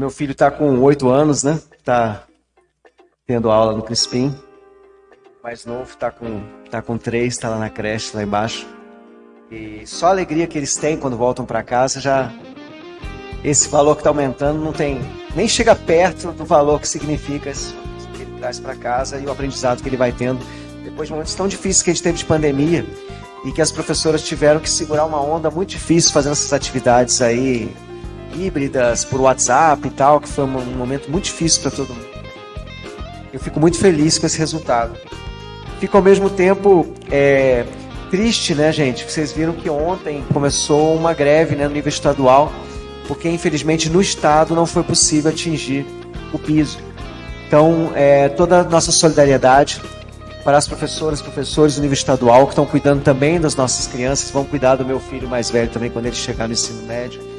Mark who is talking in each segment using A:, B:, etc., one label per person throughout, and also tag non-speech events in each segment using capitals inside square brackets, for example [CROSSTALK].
A: Meu filho está com oito anos, né? Está tendo aula no Crispim. Mais novo está com tá com três, está lá na creche lá embaixo. E só a alegria que eles têm quando voltam para casa já esse valor que está aumentando não tem nem chega perto do valor que significa isso que ele traz para casa e o aprendizado que ele vai tendo depois de momentos tão difíceis que a gente teve de pandemia e que as professoras tiveram que segurar uma onda muito difícil fazendo essas atividades aí híbridas por WhatsApp e tal, que foi um momento muito difícil para todo mundo. Eu fico muito feliz com esse resultado. Fico ao mesmo tempo é, triste, né, gente? Vocês viram que ontem começou uma greve né, no nível estadual, porque infelizmente no estado não foi possível atingir o piso. Então, é, toda a nossa solidariedade para as professoras e professores do nível estadual que estão cuidando também das nossas crianças, vão cuidar do meu filho mais velho também quando ele chegar no ensino médio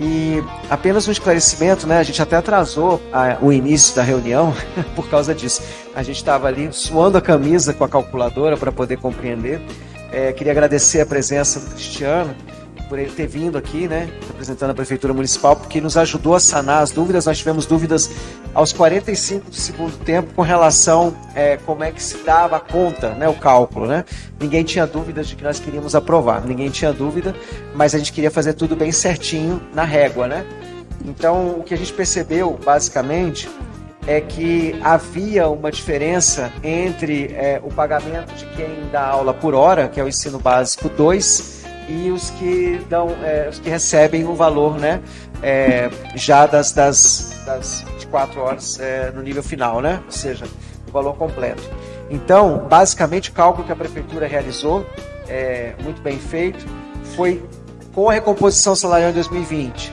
A: e apenas um esclarecimento, né? A gente até atrasou a, o início da reunião [LAUGHS] por causa disso. A gente estava ali suando a camisa com a calculadora para poder compreender. É, queria agradecer a presença do Cristiano por ele ter vindo aqui, né, representando a Prefeitura Municipal, porque nos ajudou a sanar as dúvidas. Nós tivemos dúvidas aos 45 do segundo tempo com relação é, como é que se dava a conta, né, o cálculo. Né? Ninguém tinha dúvidas de que nós queríamos aprovar, ninguém tinha dúvida, mas a gente queria fazer tudo bem certinho na régua. Né? Então, o que a gente percebeu, basicamente, é que havia uma diferença entre é, o pagamento de quem dá aula por hora, que é o ensino básico 2, e os que dão, é, os que recebem o valor, né, é, já das, das, das 24 horas é, no nível final, né, ou seja, o valor completo. Então, basicamente, o cálculo que a prefeitura realizou, é, muito bem feito, foi com a recomposição salarial em 2020,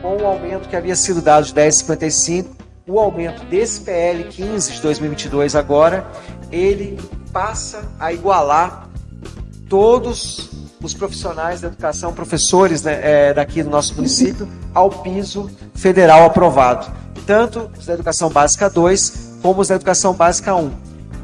A: com o aumento que havia sido dado de 10,55, o aumento desse PL 15 de 2022 agora, ele passa a igualar todos os profissionais da educação, professores né, é, daqui do nosso município, ao piso federal aprovado, tanto os da educação básica 2 como os da educação básica 1.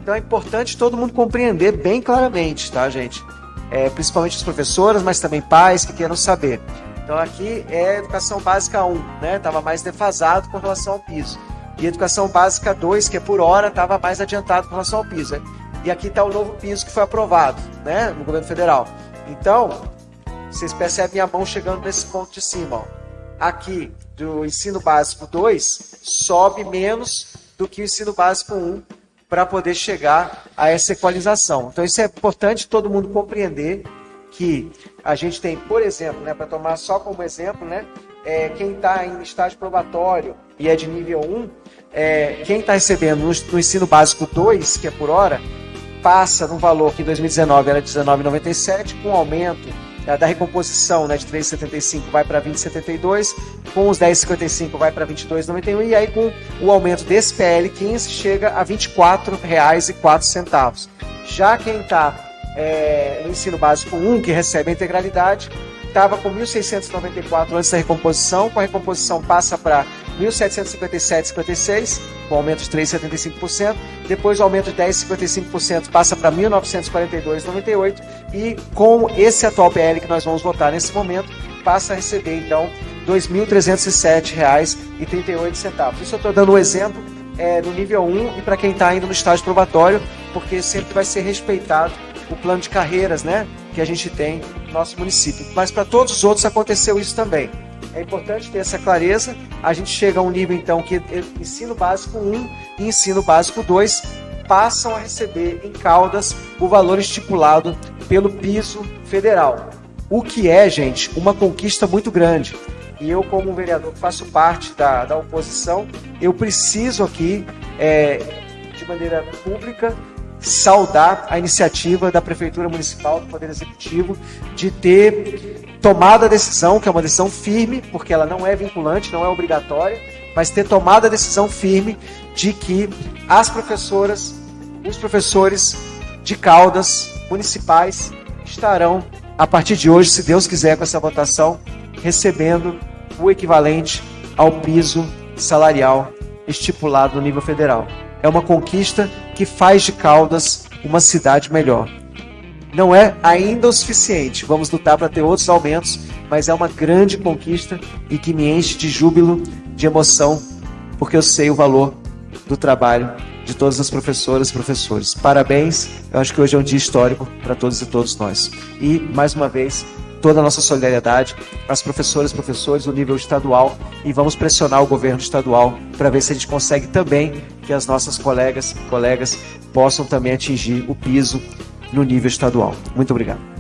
A: Então é importante todo mundo compreender bem claramente, tá, gente? É, principalmente as professoras, mas também pais que queiram saber. Então aqui é educação básica 1, né? Estava mais defasado com relação ao piso. E educação básica 2, que é por hora, estava mais adiantado com relação ao piso. Né? E aqui está o novo piso que foi aprovado, né, no governo federal. Então, vocês percebem a mão chegando nesse ponto de cima. Ó. Aqui, do ensino básico 2, sobe menos do que o ensino básico 1 para poder chegar a essa equalização. Então, isso é importante todo mundo compreender que a gente tem, por exemplo, né, para tomar só como exemplo, né, é, quem está em estágio probatório e é de nível 1, é, quem está recebendo no, no ensino básico 2, que é por hora, passa num valor que em 2019 era 19,97, com aumento é, da recomposição né, de 3,75 vai para 20,72, com os 10,55 vai para 22,91 e aí com o aumento desse PL 15 chega a R$ 24,04. Já quem está é, no ensino básico 1, que recebe a integralidade, estava com 1.694 antes da recomposição, com a recomposição passa para 1.757,56, com aumento de 3,75%. Depois o aumento de 10,55% passa para 1.942,98 e com esse atual PL que nós vamos votar nesse momento, passa a receber então R$ 2.307,38. Isso eu estou dando um exemplo é, no nível 1 e para quem está ainda no estágio probatório, porque sempre vai ser respeitado o plano de carreiras né, que a gente tem no nosso município. Mas para todos os outros aconteceu isso também. É importante ter essa clareza. A gente chega a um nível, então, que ensino básico 1 e ensino básico 2 passam a receber em Caldas o valor estipulado pelo piso federal. O que é, gente, uma conquista muito grande. E eu, como vereador que faço parte da, da oposição, eu preciso aqui, é, de maneira pública, saudar a iniciativa da Prefeitura Municipal, do Poder Executivo, de ter tomado a decisão, que é uma decisão firme, porque ela não é vinculante, não é obrigatória, mas ter tomado a decisão firme de que as professoras, os professores de Caldas municipais estarão, a partir de hoje, se Deus quiser, com essa votação, recebendo o equivalente ao piso salarial estipulado no nível federal. É uma conquista que faz de Caldas uma cidade melhor. Não é ainda o suficiente, vamos lutar para ter outros aumentos, mas é uma grande conquista e que me enche de júbilo de emoção, porque eu sei o valor do trabalho de todas as professoras e professores. Parabéns, eu acho que hoje é um dia histórico para todos e todos nós. E, mais uma vez, toda a nossa solidariedade às professoras e professores do nível estadual e vamos pressionar o governo estadual para ver se a gente consegue também que as nossas colegas colegas possam também atingir o piso no nível estadual. Muito obrigado.